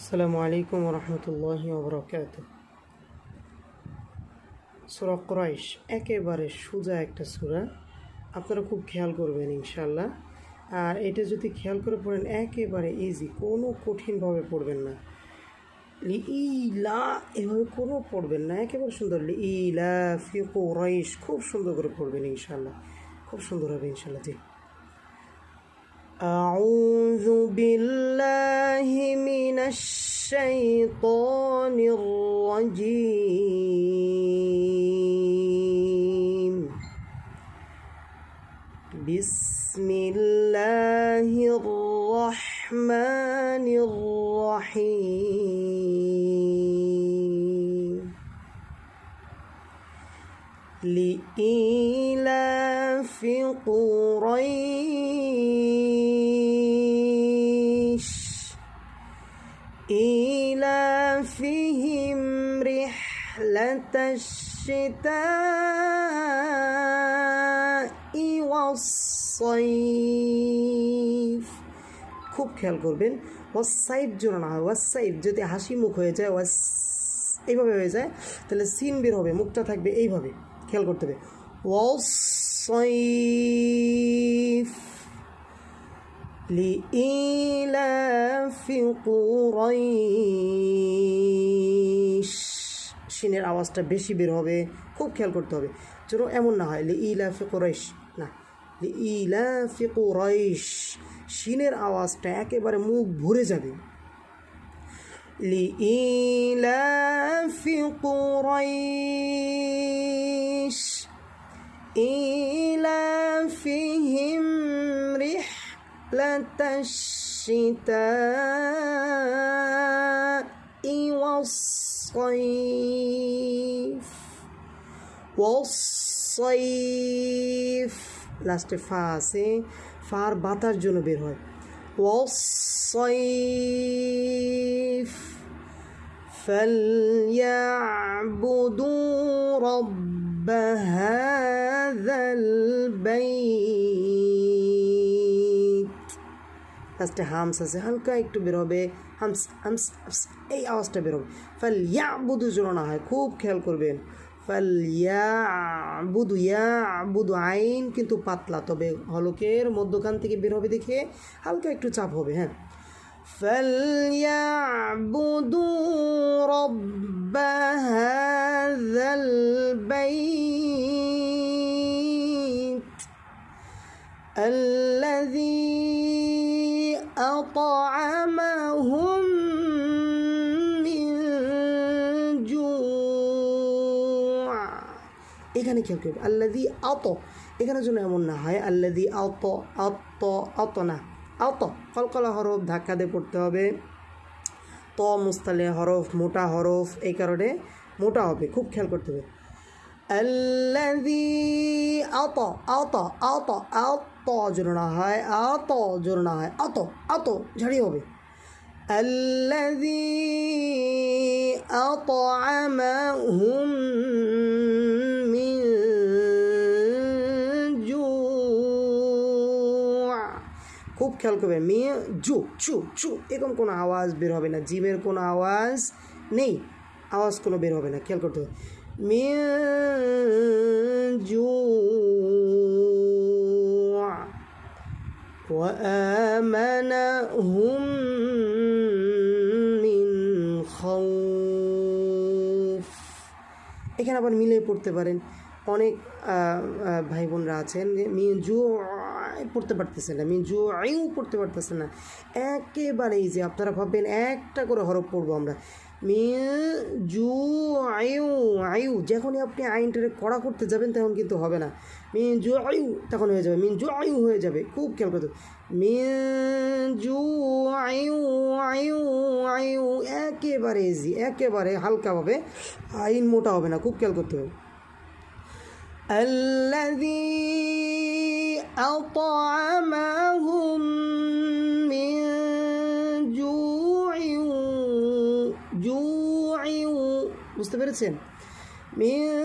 আসসালামু আলাইকুম রহমতুল্লাহ ওবরাকাত সুরা ক্রাইশ একেবারে সোজা একটা সুরা। আপনারা খুব খেয়াল করবেন ইনশাল্লাহ আর এটা যদি খেয়াল করে পড়েন, একেবারে ইজি কোনো কঠিনভাবে পড়বেন না। ইলা এভাবে কোনো পড়বেন না। একেবারে সুন্দর। ইলা ফি কোরাইশ, খুব সুন্দর করে পড়বেন ইনশাল্লাহ খুব সুন্দর হবে ইনশাল্লাহ জি। আউযু বিল الشيطان الرجيم. بسم الله الرحمن الرحيم. لإيلاف قريش إيلافهم رحلة الشتاء والصيف খুব খেয়াল করবেন ওয়াসাইফ জোড়া না হয় ওয়াসাইফ যদি হাসি মুখ হয়ে যায় ওয়াস এইভাবে হয়ে যায় তাহলে সিন বের হবে মুখটা থাকবে এইভাবে খেয়াল করতে হবে ওয়াসাইফ لإيلاف قريش শিনের আওয়াজটা বেশি বের হবে খুব খেয়াল করতে হবে যেন এমন না হয় লি ইলাফি কোরাইশ না লি ইলাফি কোরাইশ শিনের আওয়াজটা একেবারে মুখ ভরে যাবে লি ইলাফি কোরাইশ إيلافهم رحلة الشتاء والصيف والصيف লাস্টে ফা আছে ফার বাতার জন্য বের হয় والصيف فليعبدوا رب هذا البيت লাস্টে হামস আছে হালকা একটু বের হবে হামস হামস হামস এই আওয়াজটা বের হবে ফাল ইয়া বুধু জোড়ানো হয় খুব খেয়াল করবেন ফাল ইয়া বুধু ইয়া বুধু আইন কিন্তু পাতলা তবে হলকের মধ্যখান থেকে বের হবে দেখে হালকা একটু চাপ হবে হ্যাঁ فليعبدوا رب هذا البيت الذي أطعمهم من جوع এখানে খেয়াল করবে আল্লাদি আত এখানে জন্য এমন না হয় আল্লাদি আত আত আত না আত কলকলা হরফ ধাক্কা দিয়ে পড়তে হবে ত মুস্তালে হরফ মোটা হরফ এই কারণে মোটা হবে খুব খেয়াল করতে হবে আল্লাদি আত আত আত আত জোর না হয় আত জোর না হয় আত আত ঝাড়ি হবে الذي أطعمهم من جوع খুব খেয়াল করবে মেয়ে জু চু চু এরকম কোনো আওয়াজ বের হবে না জিমের কোনো আওয়াজ নেই আওয়াজ কোনো বের হবে না খেয়াল করতে হবে মেয়ে জু وآمنهم من خوف এখানে আবার মিলে পড়তে পারেন অনেক ভাই বোনরা আছেন যে মিয়ে জু পড়তে পারতেছে না মিয়ে জু আইউ পড়তে পারতেছে না একেবারেই যে আপনারা ভাববেন একটা করে হরফ পড়বো আমরা মিয়ে জু আয়ু আয়ু যখনই আপনি আইনটারে কড়া করতে যাবেন তখন কিন্তু হবে না মিন জু আয়ু তখন হয়ে যাবে মিন জু আয়ু হয়ে যাবে খুব খেয়াল করতে মিন জু আয়ু আয়ু আয়ু একেবারে ইজি একেবারে হালকাভাবে আইন মোটা হবে না খুব খেয়াল করতে হবে الذي أطعمهم من جوع جوع مستمر سن. من